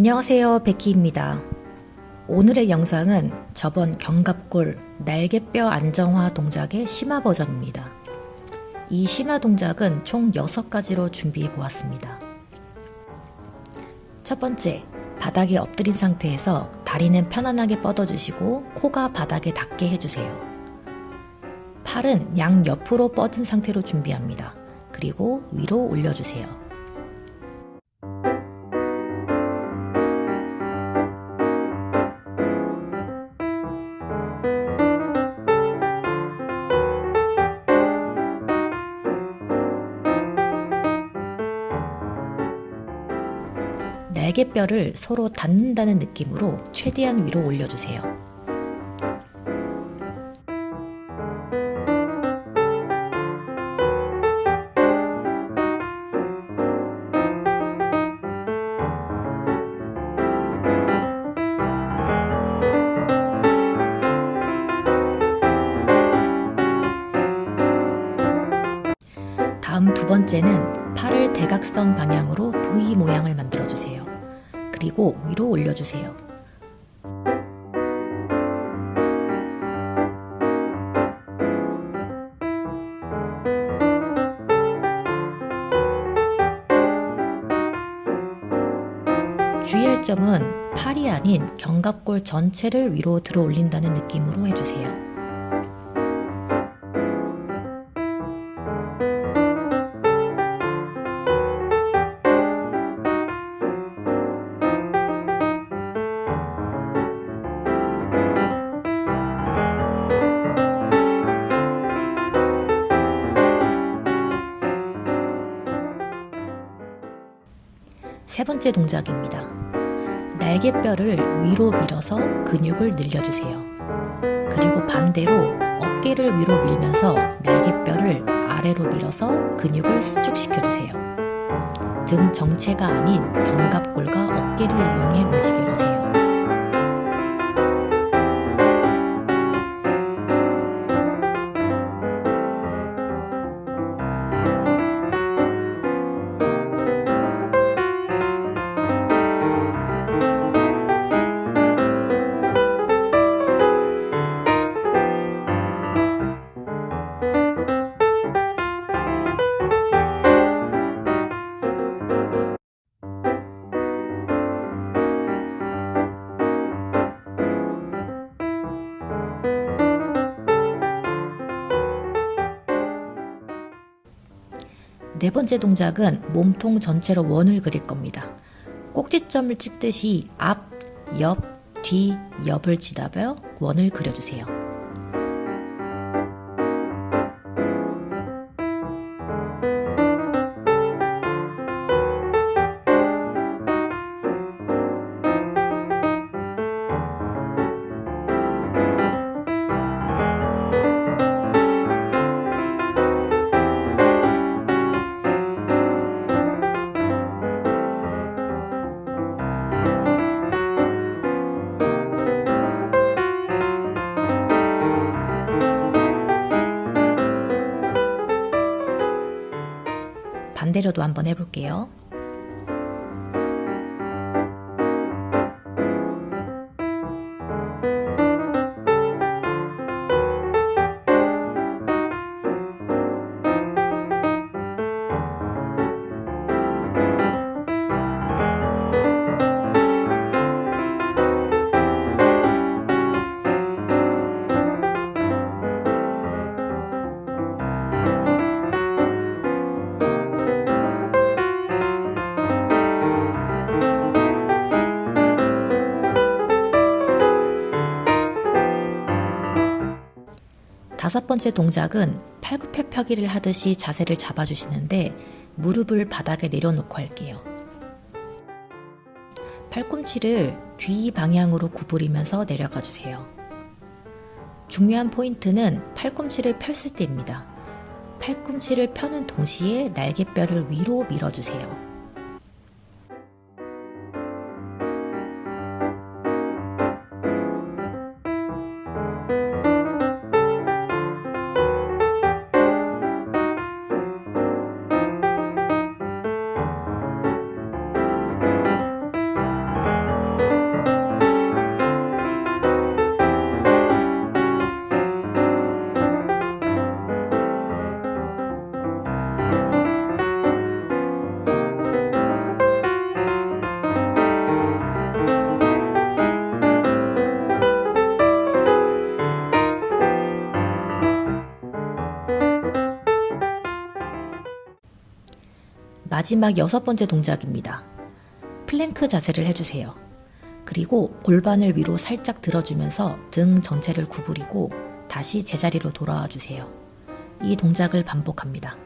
안녕하세요 베키입니다. 오늘의 영상은 저번 견갑골 날개뼈 안정화 동작의 심화 버전입니다. 이 심화 동작은 총 6가지로 준비해 보았습니다. 첫 번째, 바닥에 엎드린 상태에서 다리는 편안하게 뻗어주시고 코가 바닥에 닿게 해주세요. 팔은 양 옆으로 뻗은 상태로 준비합니다. 그리고 위로 올려주세요. 날개뼈를 서로 닿는다는 느낌으로 최대한 위로 올려주세요. 다음 두 번째는 팔을 대각선 방향으로 V 모양을 만들어주세요. 그리고 위로 올려주세요. 주의할 점은 팔이 아닌 견갑골 전체를 위로 들어 올린다는 느낌으로 해주세요. 세 번째 동작입니다. 날개뼈를 위로 밀어서 근육을 늘려주세요. 그리고 반대로 어깨를 위로 밀면서 날개뼈를 아래로 밀어서 근육을 수축시켜주세요. 등 정체가 아닌 견갑골과 어깨를 이용해 움직여주세요. 네 번째 동작은 몸통 전체로 원을 그릴 겁니다. 꼭지점을 찍듯이 앞, 옆, 뒤, 옆을 지다며 원을 그려주세요. 반대로도 한번 해볼게요. 다섯 번째 동작은 팔굽혀펴기를 하듯이 자세를 잡아주시는데 무릎을 바닥에 내려놓고 할게요. 팔꿈치를 뒤 방향으로 구부리면서 내려가 주세요. 중요한 포인트는 팔꿈치를 펼을 때입니다. 팔꿈치를 펴는 동시에 날개뼈를 위로 밀어주세요. 마지막 여섯 번째 동작입니다. 플랭크 자세를 해주세요. 그리고 골반을 위로 살짝 들어주면서 등 전체를 구부리고 다시 제자리로 돌아와 주세요. 이 동작을 반복합니다.